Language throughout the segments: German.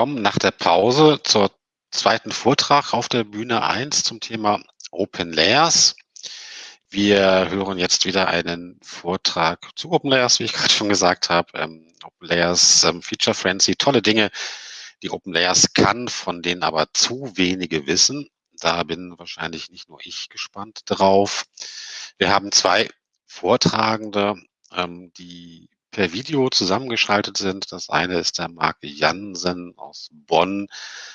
willkommen nach der Pause zur zweiten Vortrag auf der Bühne 1 zum Thema Open Layers. Wir hören jetzt wieder einen Vortrag zu Open Layers, wie ich gerade schon gesagt habe. Ähm, Open Layers ähm, Feature Frenzy, tolle Dinge, die Open Layers kann, von denen aber zu wenige wissen. Da bin wahrscheinlich nicht nur ich gespannt drauf. Wir haben zwei Vortragende, ähm, die per Video zusammengeschaltet sind. Das eine ist der Marc Jansen aus Bonn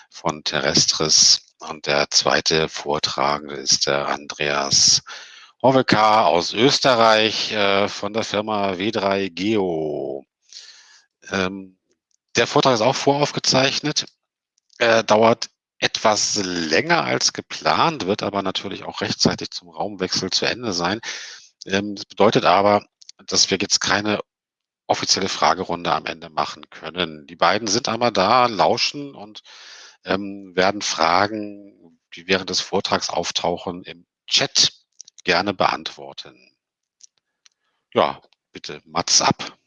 von Terrestris und der zweite Vortragende ist der Andreas Hoveka aus Österreich äh, von der Firma W3 Geo. Ähm, der Vortrag ist auch voraufgezeichnet, äh, dauert etwas länger als geplant, wird aber natürlich auch rechtzeitig zum Raumwechsel zu Ende sein. Ähm, das bedeutet aber, dass wir jetzt keine offizielle Fragerunde am Ende machen können. Die beiden sind aber da, lauschen und ähm, werden Fragen, die während des Vortrags auftauchen, im Chat gerne beantworten. Ja, bitte, Mats ab.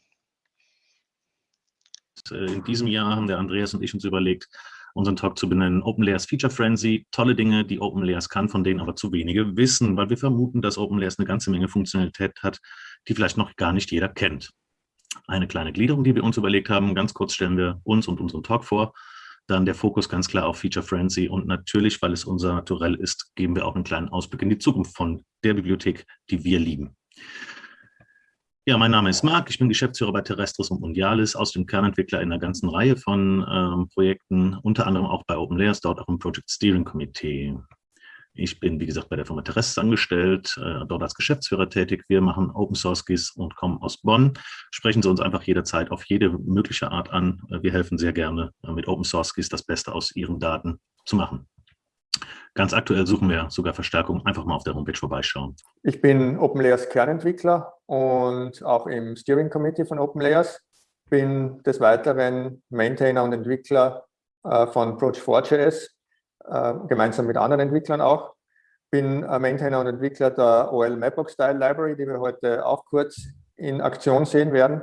Äh, in diesem Jahr haben der Andreas und ich uns überlegt, unseren Talk zu benennen, Open Layers Feature Frenzy, tolle Dinge, die Open Layers kann, von denen aber zu wenige wissen, weil wir vermuten, dass Open Layers eine ganze Menge Funktionalität hat, die vielleicht noch gar nicht jeder kennt eine kleine Gliederung, die wir uns überlegt haben. Ganz kurz stellen wir uns und unseren Talk vor. Dann der Fokus ganz klar auf Feature Frenzy und natürlich, weil es unser Naturell ist, geben wir auch einen kleinen Ausblick in die Zukunft von der Bibliothek, die wir lieben. Ja, mein Name ist Marc, ich bin Geschäftsführer bei Terrestris und Mundialis, aus dem Kernentwickler in einer ganzen Reihe von ähm, Projekten, unter anderem auch bei OpenLayers, dort auch im Project Steering Committee. Ich bin, wie gesagt, bei der Firma Terrestres angestellt, äh, dort als Geschäftsführer tätig. Wir machen Open Source GIS und kommen aus Bonn. Sprechen Sie uns einfach jederzeit auf jede mögliche Art an. Äh, wir helfen sehr gerne, äh, mit Open Source GIS das Beste aus Ihren Daten zu machen. Ganz aktuell suchen wir sogar Verstärkung. Einfach mal auf der Homepage vorbeischauen. Ich bin OpenLayers Kernentwickler und auch im Steering Committee von OpenLayers. Bin des Weiteren Maintainer und Entwickler von Approach4.js äh, gemeinsam mit anderen Entwicklern auch. Bin Maintainer und Entwickler der OL Mapbox Style Library, die wir heute auch kurz in Aktion sehen werden.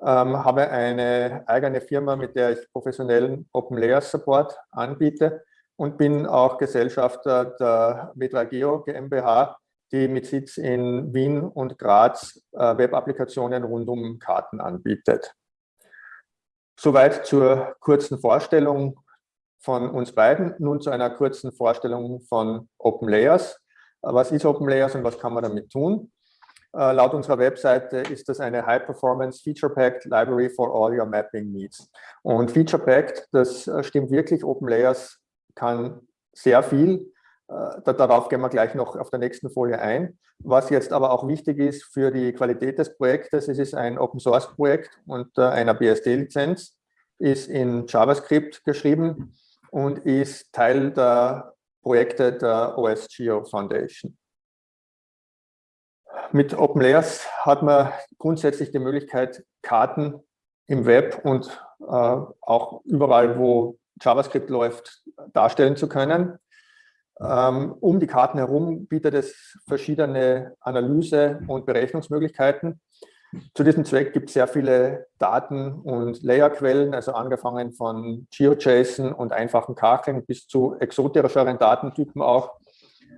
Ähm, habe eine eigene Firma, mit der ich professionellen Open Layers Support anbiete und bin auch Gesellschafter der Metrageo GmbH, die mit Sitz in Wien und Graz äh, Web-Applikationen rund um Karten anbietet. Soweit zur kurzen Vorstellung von uns beiden. Nun zu einer kurzen Vorstellung von Open Layers. Was ist Open Layers und was kann man damit tun? Uh, laut unserer Webseite ist das eine High-Performance Feature-Packed Library for all your mapping needs. Und Feature-Packed, das äh, stimmt wirklich, Open Layers kann sehr viel. Uh, darauf gehen wir gleich noch auf der nächsten Folie ein. Was jetzt aber auch wichtig ist für die Qualität des Projektes, es ist ein Open-Source-Projekt unter einer BSD-Lizenz, ist in JavaScript geschrieben und ist Teil der Projekte der OSGeo Foundation. Mit Open Layers hat man grundsätzlich die Möglichkeit, Karten im Web und äh, auch überall, wo JavaScript läuft, darstellen zu können. Ähm, um die Karten herum bietet es verschiedene Analyse- und Berechnungsmöglichkeiten. Zu diesem Zweck gibt es sehr viele Daten- und Layerquellen, also angefangen von GeoJSON und einfachen Kacheln bis zu exoterischeren Datentypen auch.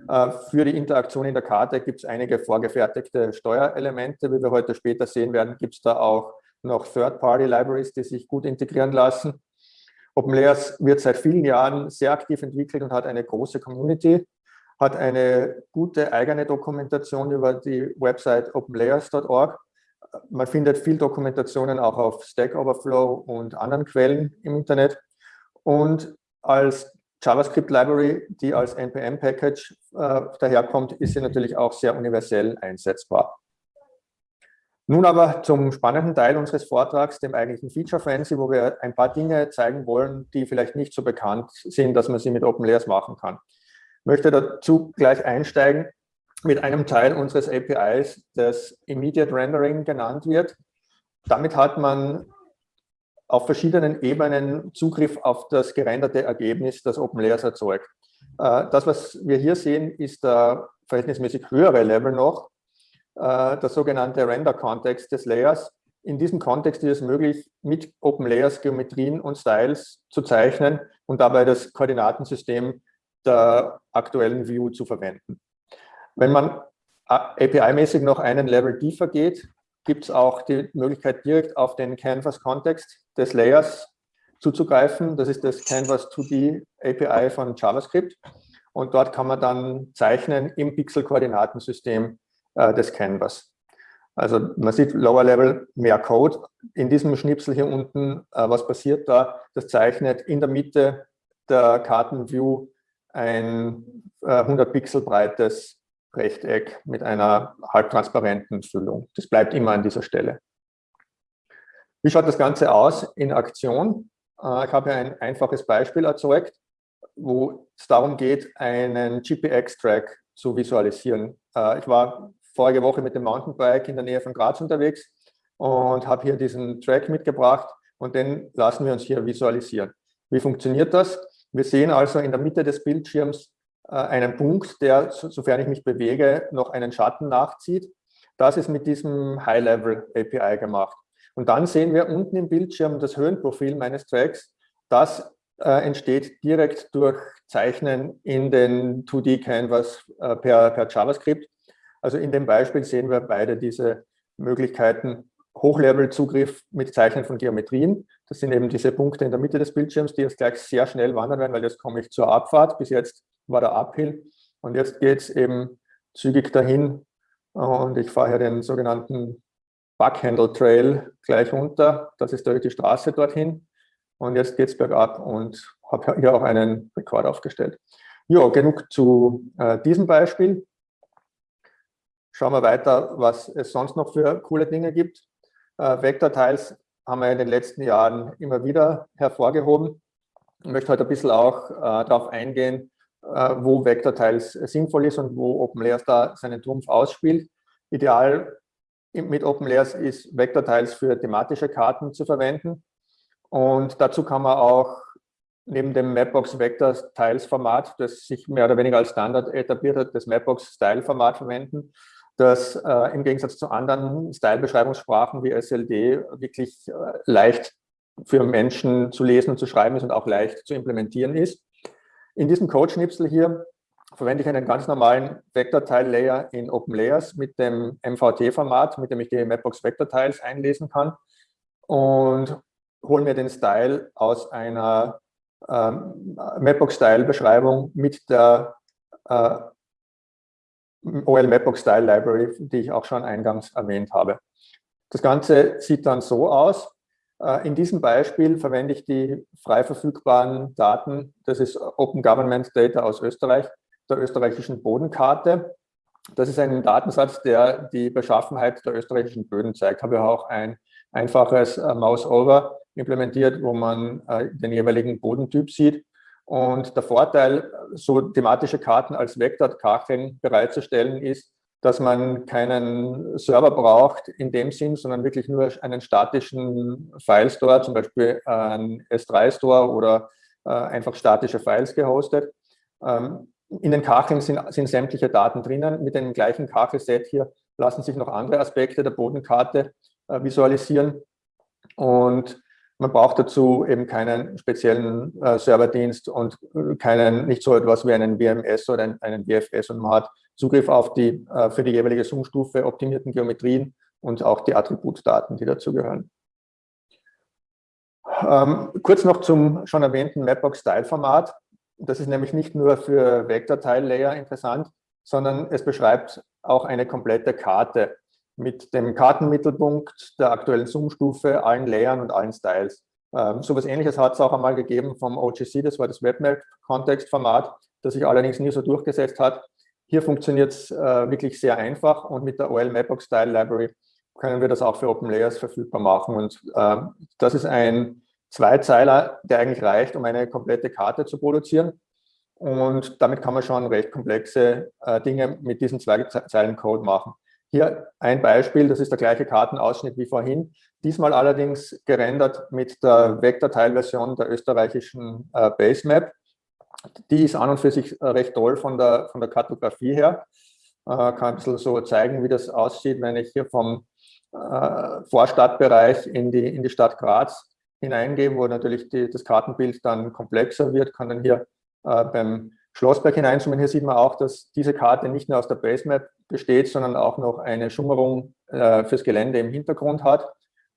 Äh, für die Interaktion in der Karte gibt es einige vorgefertigte Steuerelemente. Wie wir heute später sehen werden, gibt es da auch noch Third-Party-Libraries, die sich gut integrieren lassen. OpenLayers wird seit vielen Jahren sehr aktiv entwickelt und hat eine große Community, hat eine gute eigene Dokumentation über die Website openlayers.org man findet viel Dokumentationen auch auf Stack Overflow und anderen Quellen im Internet. Und als JavaScript Library, die als NPM-Package äh, daherkommt, ist sie natürlich auch sehr universell einsetzbar. Nun aber zum spannenden Teil unseres Vortrags, dem eigentlichen Feature Frenzy, wo wir ein paar Dinge zeigen wollen, die vielleicht nicht so bekannt sind, dass man sie mit Open Layers machen kann. Ich möchte dazu gleich einsteigen mit einem Teil unseres APIs, das Immediate Rendering genannt wird. Damit hat man auf verschiedenen Ebenen Zugriff auf das gerenderte Ergebnis, das OpenLayers erzeugt. Äh, das, was wir hier sehen, ist der verhältnismäßig höhere Level noch, äh, der sogenannte Render-Kontext des Layers, in diesem Kontext ist es möglich, mit Open Layers Geometrien und Styles zu zeichnen und dabei das Koordinatensystem der aktuellen View zu verwenden. Wenn man API-mäßig noch einen Level tiefer geht, gibt es auch die Möglichkeit, direkt auf den Canvas-Kontext des Layers zuzugreifen. Das ist das Canvas 2D API von JavaScript. Und dort kann man dann zeichnen im Pixel-Koordinatensystem äh, des Canvas. Also man sieht Lower Level mehr Code. In diesem Schnipsel hier unten, äh, was passiert da? Das zeichnet in der Mitte der Kartenview ein äh, 100 Pixel breites Rechteck mit einer halbtransparenten Füllung. Das bleibt immer an dieser Stelle. Wie schaut das Ganze aus in Aktion? Äh, ich habe ein einfaches Beispiel erzeugt, wo es darum geht, einen GPX-Track zu visualisieren. Äh, ich war vorige Woche mit dem Mountainbike in der Nähe von Graz unterwegs und habe hier diesen Track mitgebracht und den lassen wir uns hier visualisieren. Wie funktioniert das? Wir sehen also in der Mitte des Bildschirms einen Punkt, der, sofern ich mich bewege, noch einen Schatten nachzieht. Das ist mit diesem High-Level API gemacht. Und dann sehen wir unten im Bildschirm das Höhenprofil meines Tracks. Das äh, entsteht direkt durch Zeichnen in den 2D-Canvas äh, per, per JavaScript. Also in dem Beispiel sehen wir beide diese Möglichkeiten, Hochlevel-Zugriff mit Zeichnen von Geometrien. Das sind eben diese Punkte in der Mitte des Bildschirms, die jetzt gleich sehr schnell wandern werden, weil jetzt komme ich zur Abfahrt. Bis jetzt war der Uphill und jetzt geht es eben zügig dahin und ich fahre hier den sogenannten Buckhandle Trail gleich runter. Das ist die Straße dorthin und jetzt geht es bergab und habe hier auch einen Rekord aufgestellt. Ja, genug zu äh, diesem Beispiel. Schauen wir weiter, was es sonst noch für coole Dinge gibt. Äh, Vektorteils haben wir in den letzten Jahren immer wieder hervorgehoben. Ich möchte heute ein bisschen auch äh, darauf eingehen, wo Vektorteils sinnvoll ist und wo OpenLayers da seinen Trumpf ausspielt. Ideal mit OpenLayers ist Vektorteils für thematische Karten zu verwenden. Und dazu kann man auch neben dem Mapbox Vector Tiles Format, das sich mehr oder weniger als Standard etabliert hat, das Mapbox Style Format verwenden, das äh, im Gegensatz zu anderen Style-Beschreibungssprachen wie SLD wirklich äh, leicht für Menschen zu lesen und zu schreiben ist und auch leicht zu implementieren ist. In diesem Code-Schnipsel hier verwende ich einen ganz normalen Vektorteil-Layer in OpenLayers mit dem MVT-Format, mit dem ich die Mapbox Vektorteils einlesen kann und hole mir den Style aus einer ähm, Mapbox-Style-Beschreibung mit der äh, OL Mapbox Style Library, die ich auch schon eingangs erwähnt habe. Das Ganze sieht dann so aus. Äh, in diesem Beispiel verwende ich die frei verfügbaren Daten, das ist Open Government Data aus Österreich, der österreichischen Bodenkarte. Das ist ein Datensatz, der die Beschaffenheit der österreichischen Böden zeigt. Habe auch ein einfaches äh, Mouse-Over implementiert, wo man äh, den jeweiligen Bodentyp sieht. Und der Vorteil, so thematische Karten als Vektorkacheln bereitzustellen, ist, dass man keinen Server braucht in dem Sinn, sondern wirklich nur einen statischen File-Store, zum Beispiel einen S3-Store oder äh, einfach statische Files gehostet. Ähm, in den Kacheln sind, sind sämtliche Daten drinnen. Mit dem gleichen Kachelset hier lassen sich noch andere Aspekte der Bodenkarte äh, visualisieren. Und man braucht dazu eben keinen speziellen äh, Serverdienst und äh, keinen, nicht so etwas wie einen WMS oder einen, einen WFS und man hat Zugriff auf die äh, für die jeweilige Zoom-Stufe optimierten Geometrien und auch die Attributdaten, die dazugehören. Ähm, kurz noch zum schon erwähnten Mapbox-Style-Format. Das ist nämlich nicht nur für Vektorteil-Layer interessant, sondern es beschreibt auch eine komplette Karte mit dem Kartenmittelpunkt der aktuellen Zoom-Stufe, allen Layern und allen Styles. Ähm, so etwas Ähnliches hat es auch einmal gegeben vom OGC, das war das Webmap-Kontextformat, das sich allerdings nie so durchgesetzt hat. Hier funktioniert es äh, wirklich sehr einfach und mit der OL Mapbox Style Library können wir das auch für Open Layers verfügbar machen. Und äh, das ist ein Zweizeiler, der eigentlich reicht, um eine komplette Karte zu produzieren. Und damit kann man schon recht komplexe äh, Dinge mit diesen zwei Zeilen Code machen. Hier ein Beispiel, das ist der gleiche Kartenausschnitt wie vorhin, diesmal allerdings gerendert mit der Vektorteilversion der österreichischen äh, Basemap. Die ist an und für sich äh, recht toll von der, von der Kartografie her. Äh, kann ein bisschen so zeigen, wie das aussieht, wenn ich hier vom äh, Vorstadtbereich in die, in die Stadt Graz hineingehen, wo natürlich die, das Kartenbild dann komplexer wird, kann dann hier äh, beim Schlossberg hineinzoomen. Hier sieht man auch, dass diese Karte nicht nur aus der Basemap besteht, sondern auch noch eine Schummerung äh, fürs Gelände im Hintergrund hat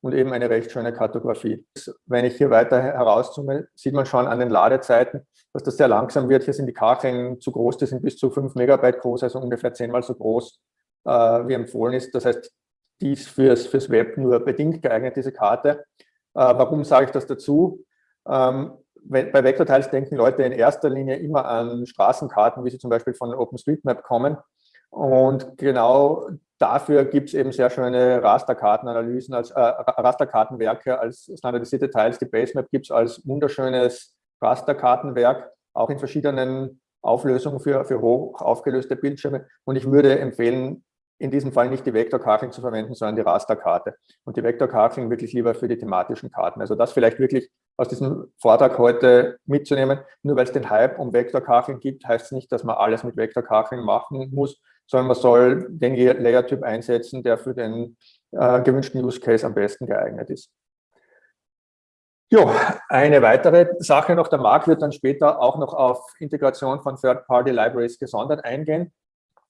und eben eine recht schöne Kartografie. Wenn ich hier weiter herauszoome, sieht man schon an den Ladezeiten, dass das sehr langsam wird. Hier sind die Kacheln zu groß, die sind bis zu 5 Megabyte groß, also ungefähr zehnmal so groß, äh, wie empfohlen ist. Das heißt, die ist fürs, fürs Web nur bedingt geeignet, diese Karte. Äh, warum sage ich das dazu? Ähm, wenn, bei Vektortiles denken Leute in erster Linie immer an Straßenkarten, wie sie zum Beispiel von OpenStreetMap kommen. Und genau dafür gibt es eben sehr schöne Rasterkartenanalysen, als äh, Rasterkartenwerke als standardisierte Teils. Die Basemap gibt es als wunderschönes Rasterkartenwerk, auch in verschiedenen Auflösungen für, für hoch aufgelöste Bildschirme. Und ich würde empfehlen, in diesem Fall nicht die Vektorkacheln zu verwenden, sondern die Rasterkarte. Und die Vektorkacheln wirklich lieber für die thematischen Karten. Also das vielleicht wirklich aus diesem Vortrag heute mitzunehmen. Nur weil es den Hype um Vektorkacheln gibt, heißt es nicht, dass man alles mit Vektorkacheln machen muss, sondern man soll den Layertyp einsetzen, der für den äh, gewünschten Use Case am besten geeignet ist. Jo, eine weitere Sache noch, der Marc wird dann später auch noch auf Integration von Third-Party-Libraries gesondert eingehen.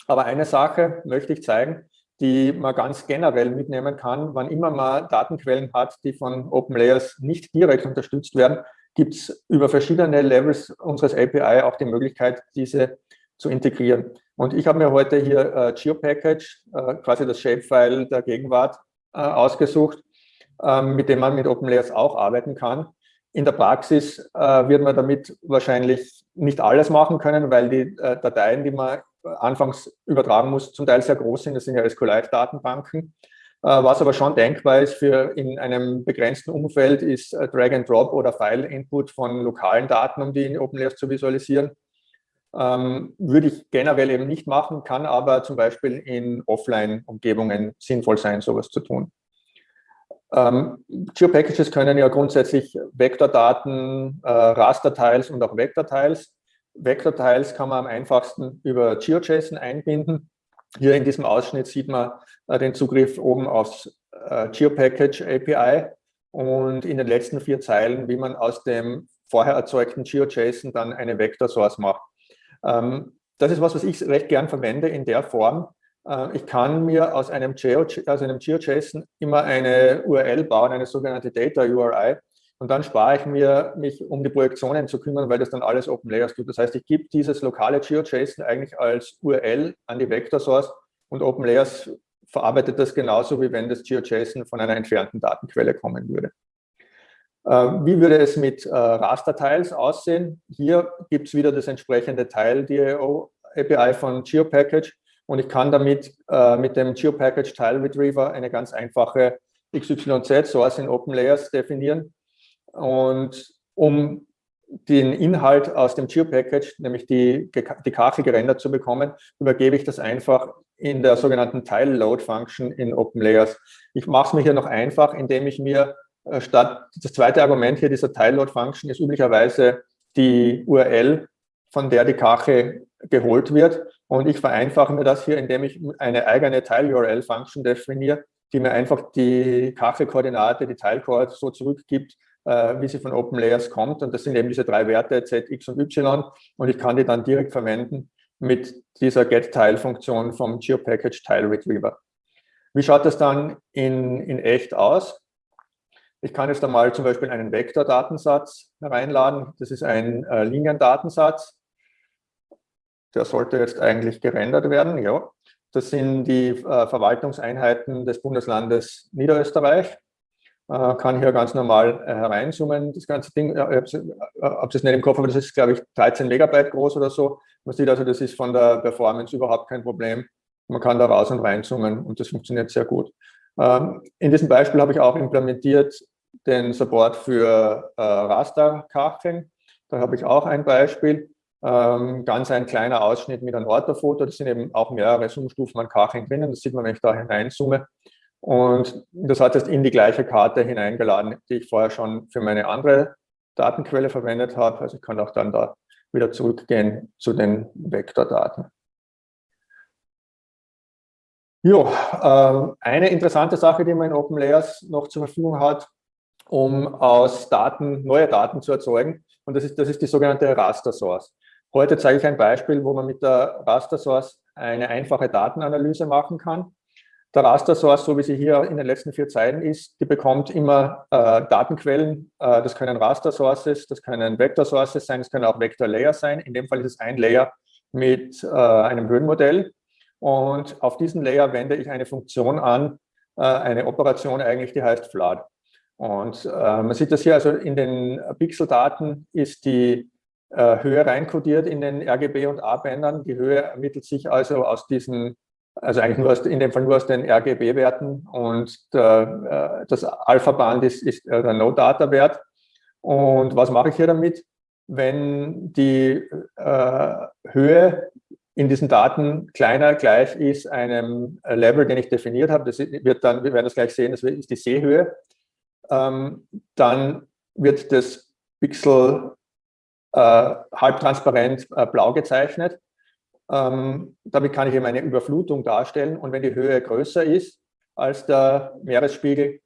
Aber eine Sache möchte ich zeigen, die man ganz generell mitnehmen kann. Wann immer man Datenquellen hat, die von OpenLayers nicht direkt unterstützt werden, gibt es über verschiedene Levels unseres API auch die Möglichkeit, diese zu integrieren. Und ich habe mir heute hier äh, GeoPackage, äh, quasi das Shapefile der Gegenwart, äh, ausgesucht, äh, mit dem man mit OpenLayers auch arbeiten kann. In der Praxis äh, wird man damit wahrscheinlich nicht alles machen können, weil die äh, Dateien, die man anfangs übertragen muss, zum Teil sehr groß sind. Das sind ja SQLite-Datenbanken. Äh, was aber schon denkbar ist für in einem begrenzten Umfeld, ist äh, Drag-and-Drop oder File-Input von lokalen Daten, um die in OpenLayers zu visualisieren. Ähm, würde ich generell eben nicht machen, kann aber zum Beispiel in Offline-Umgebungen sinnvoll sein, sowas zu tun. Ähm, Geo-Packages können ja grundsätzlich Vektordaten, äh, Raster-Tiles und auch Vektor-Tiles Vektorteils kann man am einfachsten über GeoJSON einbinden. Hier in diesem Ausschnitt sieht man äh, den Zugriff oben aufs äh, GeoPackage API und in den letzten vier Zeilen, wie man aus dem vorher erzeugten GeoJSON dann eine Vector Source macht. Ähm, das ist was, was ich recht gern verwende in der Form. Äh, ich kann mir aus einem GeoJSON immer eine URL bauen, eine sogenannte Data URI, und dann spare ich mir, mich um die Projektionen zu kümmern, weil das dann alles Open Layers tut. Das heißt, ich gebe dieses lokale GeoJSON eigentlich als URL an die Vector Source und Open Layers verarbeitet das genauso, wie wenn das GeoJSON von einer entfernten Datenquelle kommen würde. Äh, wie würde es mit äh, Raster-Tiles aussehen? Hier gibt es wieder das entsprechende Tile-DAO API von GeoPackage und ich kann damit äh, mit dem GeoPackage Tile Retriever eine ganz einfache XYZ-Source in Open Layers definieren und um den Inhalt aus dem Geo-Package, nämlich die, die Kachel gerendert zu bekommen, übergebe ich das einfach in der sogenannten Tile-Load-Function in OpenLayers. Ich mache es mir hier noch einfach, indem ich mir äh, statt, das zweite Argument hier dieser Tile-Load-Function ist üblicherweise die URL, von der die Kachel geholt wird. Und ich vereinfache mir das hier, indem ich eine eigene Tile-URL-Function definiere, die mir einfach die Kachelkoordinate, die Tile-Code so zurückgibt, wie sie von OpenLayers kommt. Und das sind eben diese drei Werte Z, X und Y. Und ich kann die dann direkt verwenden mit dieser GetTile-Funktion vom GeoPackage Tile Retriever. Wie schaut das dann in, in echt aus? Ich kann jetzt einmal zum Beispiel einen Vektordatensatz hereinladen. Das ist ein äh, Liniendatensatz. Der sollte jetzt eigentlich gerendert werden. Ja. Das sind die äh, Verwaltungseinheiten des Bundeslandes Niederösterreich. Äh, kann hier ganz normal äh, hereinzoomen. Das ganze Ding, ich habe es äh, nicht im Kopf, aber das ist, glaube ich, 13 Megabyte groß oder so. Man sieht also, das ist von der Performance überhaupt kein Problem. Man kann da raus und reinzoomen und das funktioniert sehr gut. Ähm, in diesem Beispiel habe ich auch implementiert den Support für Rasterkacheln. Da habe ich auch ein Beispiel. Ähm, ganz ein kleiner Ausschnitt mit einem Orthofoto. Das sind eben auch mehrere Zoomstufen an Kacheln drinnen. Das sieht man, wenn ich da hineinzoome. Und das hat jetzt in die gleiche Karte hineingeladen, die ich vorher schon für meine andere Datenquelle verwendet habe. Also ich kann auch dann da wieder zurückgehen zu den Vektordaten. Ja, äh, eine interessante Sache, die man in OpenLayers noch zur Verfügung hat, um aus Daten neue Daten zu erzeugen, und das ist, das ist die sogenannte Raster Source. Heute zeige ich ein Beispiel, wo man mit der Raster Source eine einfache Datenanalyse machen kann. Der Raster Source, so wie sie hier in den letzten vier Zeilen ist, die bekommt immer äh, Datenquellen. Äh, das können Raster Sources, das können Vector Sources sein, das können auch Vector Layers sein. In dem Fall ist es ein Layer mit äh, einem Höhenmodell. Und auf diesen Layer wende ich eine Funktion an, äh, eine Operation eigentlich, die heißt Flood. Und äh, man sieht das hier, also in den Pixeldaten ist die äh, Höhe reinkodiert in den RGB und A-Bändern. Die Höhe ermittelt sich also aus diesen, also eigentlich nur aus, in dem Fall nur aus den RGB-Werten und der, das Alpha-Band ist, ist der No-Data-Wert. Und was mache ich hier damit? Wenn die äh, Höhe in diesen Daten kleiner gleich ist einem Level, den ich definiert habe. Das wird dann, wir werden das gleich sehen, das ist die Seehöhe. Ähm, dann wird das Pixel äh, halbtransparent äh, blau gezeichnet. Ähm, damit kann ich eben eine Überflutung darstellen. Und wenn die Höhe größer ist als der Meeresspiegel,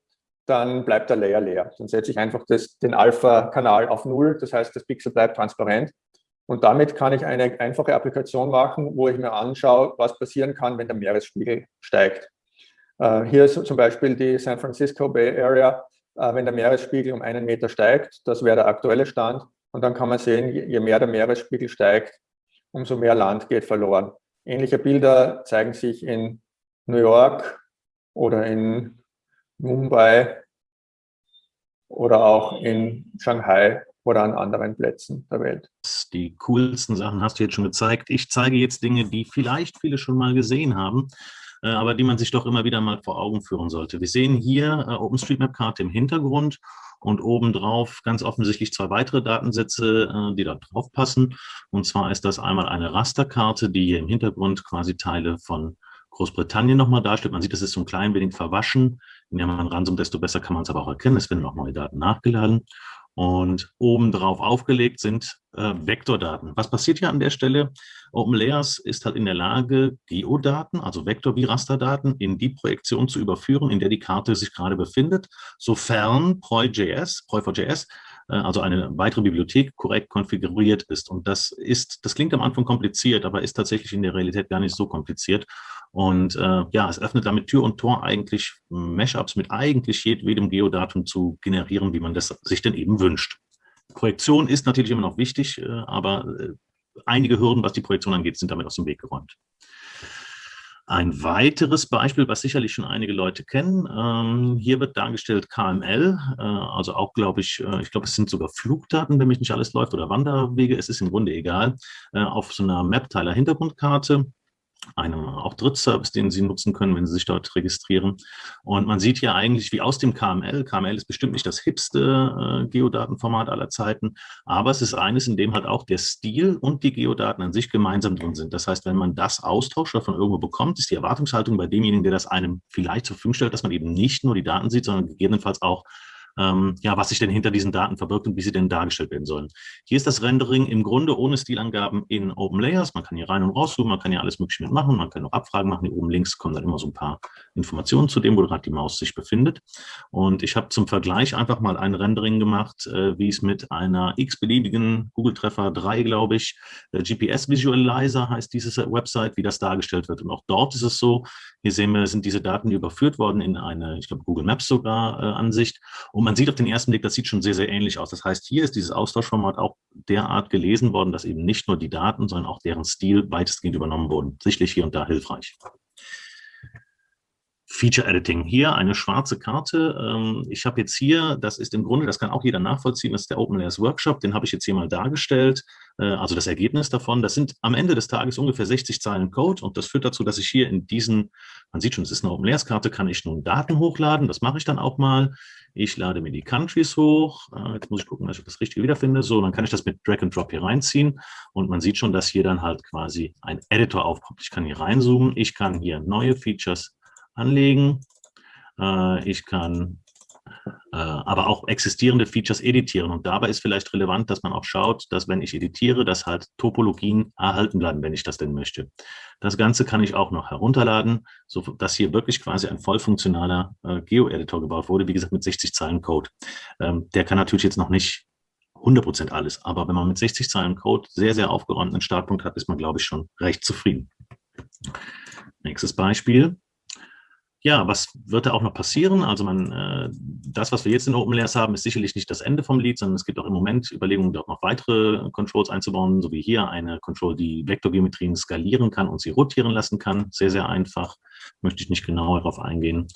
dann bleibt der Layer leer. Dann setze ich einfach das, den Alpha-Kanal auf Null. Das heißt, das Pixel bleibt transparent. Und damit kann ich eine einfache Applikation machen, wo ich mir anschaue, was passieren kann, wenn der Meeresspiegel steigt. Äh, hier ist zum Beispiel die San Francisco Bay Area. Äh, wenn der Meeresspiegel um einen Meter steigt, das wäre der aktuelle Stand. Und dann kann man sehen, je mehr der Meeresspiegel steigt, umso mehr Land geht verloren. Ähnliche Bilder zeigen sich in New York oder in Mumbai oder auch in Shanghai oder an anderen Plätzen der Welt. Die coolsten Sachen hast du jetzt schon gezeigt. Ich zeige jetzt Dinge, die vielleicht viele schon mal gesehen haben, aber die man sich doch immer wieder mal vor Augen führen sollte. Wir sehen hier äh, OpenStreetMap-Karte im Hintergrund und obendrauf ganz offensichtlich zwei weitere Datensätze, äh, die da drauf passen. Und zwar ist das einmal eine Rasterkarte, die hier im Hintergrund quasi Teile von Großbritannien nochmal darstellt. Man sieht, das ist so ein klein wenig verwaschen. Je näher man ranzoomt, desto besser kann man es aber auch erkennen. Es werden auch neue Daten nachgeladen. Und obendrauf aufgelegt sind äh, Vektordaten. Was passiert hier an der Stelle? OpenLayers ist halt in der Lage, Geodaten, also Vektor- wie Rasterdaten, in die Projektion zu überführen, in der die Karte sich gerade befindet, sofern PROI.js, PROI4JS äh, also eine weitere Bibliothek korrekt konfiguriert ist. Und das ist, das klingt am Anfang kompliziert, aber ist tatsächlich in der Realität gar nicht so kompliziert. Und äh, ja, es öffnet damit Tür und Tor eigentlich Mashups mit eigentlich jedem Geodatum zu generieren, wie man das sich denn eben wünscht. Projektion ist natürlich immer noch wichtig, äh, aber äh, einige Hürden, was die Projektion angeht, sind damit aus dem Weg geräumt. Ein weiteres Beispiel, was sicherlich schon einige Leute kennen, ähm, hier wird dargestellt KML, äh, also auch, glaube ich, äh, ich glaube, es sind sogar Flugdaten, wenn mich nicht alles läuft, oder Wanderwege, es ist im Grunde egal, äh, auf so einer Map-Teiler-Hintergrundkarte einem auch Drittservice, den Sie nutzen können, wenn Sie sich dort registrieren. Und man sieht hier eigentlich, wie aus dem KML, KML ist bestimmt nicht das hipste äh, Geodatenformat aller Zeiten, aber es ist eines, in dem halt auch der Stil und die Geodaten an sich gemeinsam drin sind. Das heißt, wenn man das austauscht oder von irgendwo bekommt, ist die Erwartungshaltung bei demjenigen, der das einem vielleicht zur Verfügung stellt, dass man eben nicht nur die Daten sieht, sondern gegebenenfalls auch ähm, ja, was sich denn hinter diesen Daten verbirgt und wie sie denn dargestellt werden sollen. Hier ist das Rendering im Grunde ohne Stilangaben in Open Layers. Man kann hier rein und rauszoomen, man kann hier alles mögliche mitmachen, man kann auch Abfragen machen. Hier oben links kommen dann immer so ein paar Informationen zu dem, wo gerade die Maus sich befindet. Und ich habe zum Vergleich einfach mal ein Rendering gemacht, äh, wie es mit einer x-beliebigen Google Treffer 3, glaube ich, äh, GPS Visualizer heißt diese Website, wie das dargestellt wird. Und auch dort ist es so, hier sehen wir, sind diese Daten überführt worden in eine, ich glaube, Google Maps sogar äh, Ansicht. Und man sieht auf den ersten Blick, das sieht schon sehr, sehr ähnlich aus. Das heißt, hier ist dieses Austauschformat auch derart gelesen worden, dass eben nicht nur die Daten, sondern auch deren Stil weitestgehend übernommen wurden. Sicherlich hier und da hilfreich. Feature Editing. Hier eine schwarze Karte. Ähm, ich habe jetzt hier, das ist im Grunde, das kann auch jeder nachvollziehen, das ist der Open Layers Workshop, den habe ich jetzt hier mal dargestellt, äh, also das Ergebnis davon. Das sind am Ende des Tages ungefähr 60 Zeilen Code und das führt dazu, dass ich hier in diesen, man sieht schon, es ist eine Open Layers Karte, kann ich nun Daten hochladen, das mache ich dann auch mal. Ich lade mir die Countries hoch, äh, jetzt muss ich gucken, dass ich das Richtige wiederfinde. So, dann kann ich das mit Drag and Drop hier reinziehen und man sieht schon, dass hier dann halt quasi ein Editor aufkommt. Ich kann hier reinzoomen, ich kann hier neue Features anlegen. Äh, ich kann Äh, aber auch existierende Features editieren. Und dabei ist vielleicht relevant, dass man auch schaut, dass wenn ich editiere, dass halt Topologien erhalten bleiben, wenn ich das denn möchte. Das Ganze kann ich auch noch herunterladen, so dass hier wirklich quasi ein voll funktionaler äh, Geo-Editor gebaut wurde, wie gesagt mit 60 Zeilen Code. Ähm, der kann natürlich jetzt noch nicht 100% alles, aber wenn man mit 60 Zeilen Code sehr, sehr aufgeräumten Startpunkt hat, ist man, glaube ich, schon recht zufrieden. Nächstes Beispiel ja, was wird da auch noch passieren? Also man, äh, das, was wir jetzt in OpenLayers haben, ist sicherlich nicht das Ende vom Lied, sondern es gibt auch im Moment Überlegungen, dort noch weitere Controls einzubauen, so wie hier eine Control, die Vektorgeometrien skalieren kann und sie rotieren lassen kann. Sehr, sehr einfach, möchte ich nicht genauer darauf eingehen.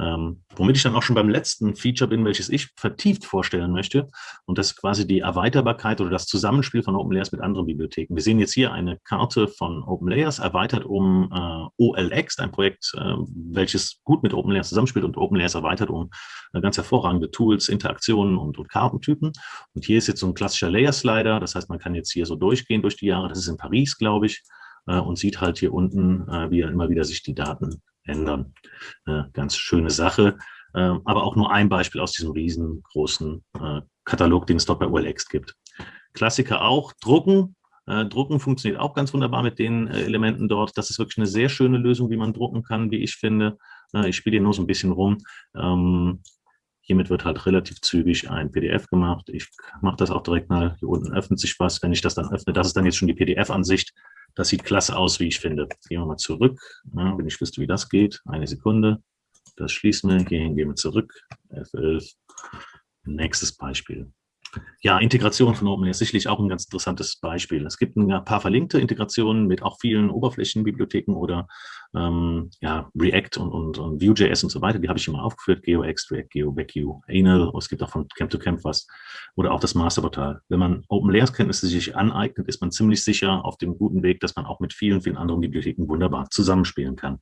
Ähm, womit ich dann auch schon beim letzten Feature bin, welches ich vertieft vorstellen möchte. Und das ist quasi die Erweiterbarkeit oder das Zusammenspiel von OpenLayers mit anderen Bibliotheken. Wir sehen jetzt hier eine Karte von OpenLayers, erweitert um äh, OLX, ein Projekt, äh, welches gut mit OpenLayers zusammenspielt und OpenLayers erweitert um äh, ganz hervorragende Tools, Interaktionen und, und Kartentypen. Und hier ist jetzt so ein klassischer Layer-Slider. Das heißt, man kann jetzt hier so durchgehen durch die Jahre. Das ist in Paris, glaube ich äh, und sieht halt hier unten, äh, wie immer wieder sich die Daten ändern. Äh, ganz schöne Sache, äh, aber auch nur ein Beispiel aus diesem riesengroßen äh, Katalog, den es dort bei OLX gibt. Klassiker auch, drucken. Äh, drucken funktioniert auch ganz wunderbar mit den Elementen dort. Das ist wirklich eine sehr schöne Lösung, wie man drucken kann, wie ich finde. Ich spiele hier nur so ein bisschen rum. Ähm, Hiermit wird halt relativ zügig ein PDF gemacht. Ich mache das auch direkt mal. Hier unten öffnet sich was. Wenn ich das dann öffne, das ist dann jetzt schon die PDF-Ansicht. Das sieht klasse aus, wie ich finde. Gehen wir mal zurück, ja, wenn ich wüsste, wie das geht. Eine Sekunde. Das schließen wir. Gehen, gehen wir zurück. F11. Nächstes Beispiel. Ja, Integration von OpenAI ist sicherlich auch ein ganz interessantes Beispiel. Es gibt ein paar verlinkte Integrationen mit auch vielen Oberflächenbibliotheken oder ähm, ja, React und, und, und Vue.js und so weiter. Die habe ich immer aufgeführt. GeoX, React, GeoVacu, Anal. Es gibt auch von Camp to Camp was. Oder auch das Masterportal. Wenn man OpenLayers-Kenntnisse sich aneignet, ist man ziemlich sicher auf dem guten Weg, dass man auch mit vielen, vielen anderen Bibliotheken wunderbar zusammenspielen kann.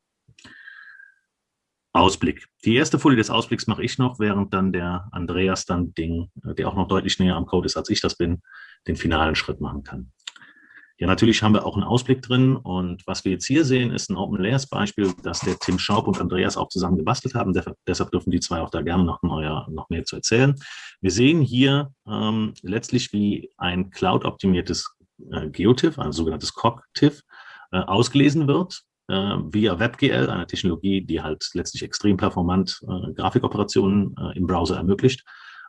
Ausblick. Die erste Folie des Ausblicks mache ich noch, während dann der Andreas dann Ding, der auch noch deutlich näher am Code ist, als ich das bin, den finalen Schritt machen kann. Ja, natürlich haben wir auch einen Ausblick drin und was wir jetzt hier sehen, ist ein Open Layers Beispiel, das der Tim Schaub und Andreas auch zusammen gebastelt haben. Deshalb dürfen die zwei auch da gerne noch, neuer, noch mehr zu erzählen. Wir sehen hier ähm, letztlich, wie ein Cloud-optimiertes äh, GeoTIFF, ein sogenanntes COG-TIFF, äh, ausgelesen wird äh, via WebGL, eine Technologie, die halt letztlich extrem performant äh, Grafikoperationen äh, im Browser ermöglicht.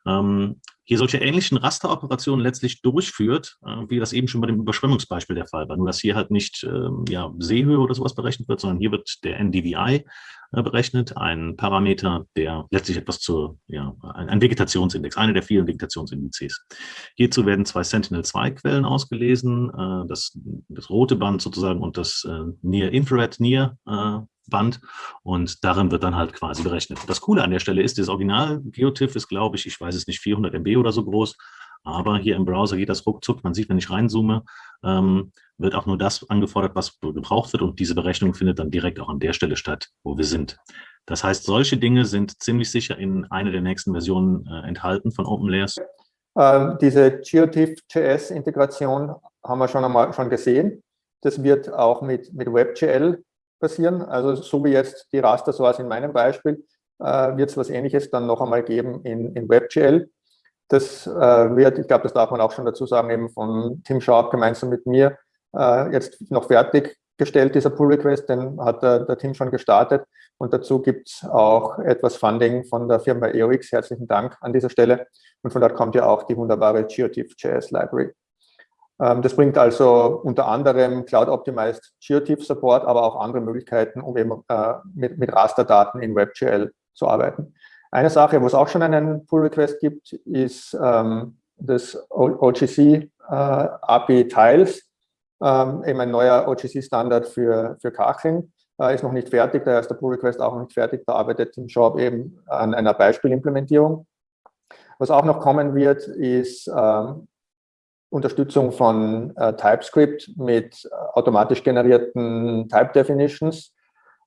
Ähm, hier solche ähnlichen Rasteroperationen letztlich durchführt, äh, wie das eben schon bei dem Überschwemmungsbeispiel der Fall war. Nur, dass hier halt nicht ähm, ja, Seehöhe oder sowas berechnet wird, sondern hier wird der NDVI äh, berechnet, ein Parameter, der letztlich etwas zur, ja, ein, Vegetationsindex, eine der vielen Vegetationsindizes. Hierzu werden zwei Sentinel-2-Quellen ausgelesen, äh, das, das rote Band sozusagen und das äh, Near Infrared Near äh, Band und darin wird dann halt quasi berechnet. Das Coole an der Stelle ist, das Original GeoTIFF ist, glaube ich, ich weiß es nicht, 400 MB oder so groß, aber hier im Browser geht das ruckzuck. Man sieht, wenn ich reinzoome, ähm, wird auch nur das angefordert, was gebraucht wird und diese Berechnung findet dann direkt auch an der Stelle statt, wo wir sind. Das heißt, solche Dinge sind ziemlich sicher in einer der nächsten Versionen äh, enthalten von OpenLayers. Ähm, diese GeoTIFF.js-Integration haben wir schon einmal schon gesehen. Das wird auch mit, mit WebGL passieren. Also so wie jetzt die Raster Source in meinem Beispiel, äh, wird es was Ähnliches dann noch einmal geben in, in WebGL. Das äh, wird, ich glaube, das darf man auch schon dazu sagen, eben von Tim Sharp gemeinsam mit mir äh, jetzt noch fertiggestellt, dieser Pull Request, den hat der, der Tim schon gestartet. Und dazu gibt es auch etwas Funding von der Firma EOX. Herzlichen Dank an dieser Stelle. Und von dort kommt ja auch die wunderbare GeoTIFF.js Library. Ähm, das bringt also unter anderem Cloud-Optimized GeoTIFF-Support, aber auch andere Möglichkeiten, um eben äh, mit, mit Rasterdaten in WebGL zu arbeiten. Eine Sache, wo es auch schon einen Pull-Request gibt, ist ähm, das OGC äh, ähm, eben ein neuer OGC-Standard für, für Kacheln. Äh, ist noch nicht fertig, daher ist der Pull-Request auch noch nicht fertig. Da arbeitet Tim Schaub eben an einer Beispielimplementierung. Was auch noch kommen wird, ist ähm, Unterstützung von äh, TypeScript mit äh, automatisch generierten Type Definitions.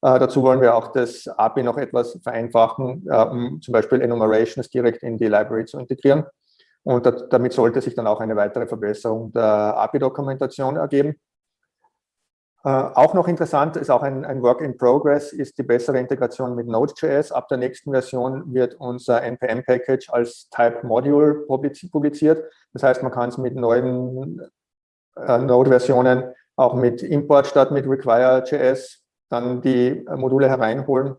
Äh, dazu wollen wir auch das API noch etwas vereinfachen, äh, um zum Beispiel Enumerations direkt in die Library zu integrieren. Und damit sollte sich dann auch eine weitere Verbesserung der API-Dokumentation ergeben. Äh, auch noch interessant ist auch ein, ein, Work in Progress, ist die bessere Integration mit Node.js. Ab der nächsten Version wird unser NPM-Package als Type Module publiziert. Das heißt, man kann es mit neuen äh, Node-Versionen auch mit Import statt mit Require.js dann die Module hereinholen.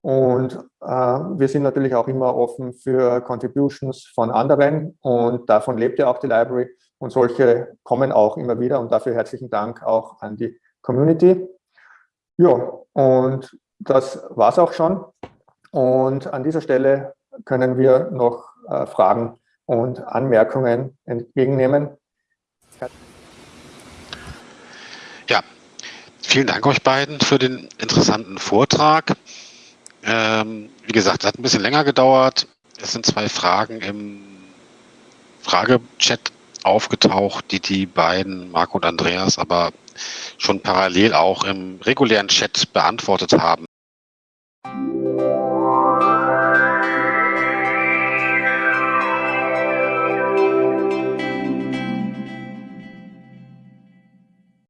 Und äh, wir sind natürlich auch immer offen für Contributions von anderen und davon lebt ja auch die Library. Und solche kommen auch immer wieder und dafür herzlichen Dank auch an die Community. Ja, und das war es auch schon. Und an dieser Stelle können wir noch äh, Fragen und Anmerkungen entgegennehmen. Ja, vielen Dank euch beiden für den interessanten Vortrag. Ähm, wie gesagt, es hat ein bisschen länger gedauert. Es sind zwei Fragen im Fragechat aufgetaucht, die die beiden, Marco und Andreas, aber schon parallel auch im regulären Chat beantwortet haben.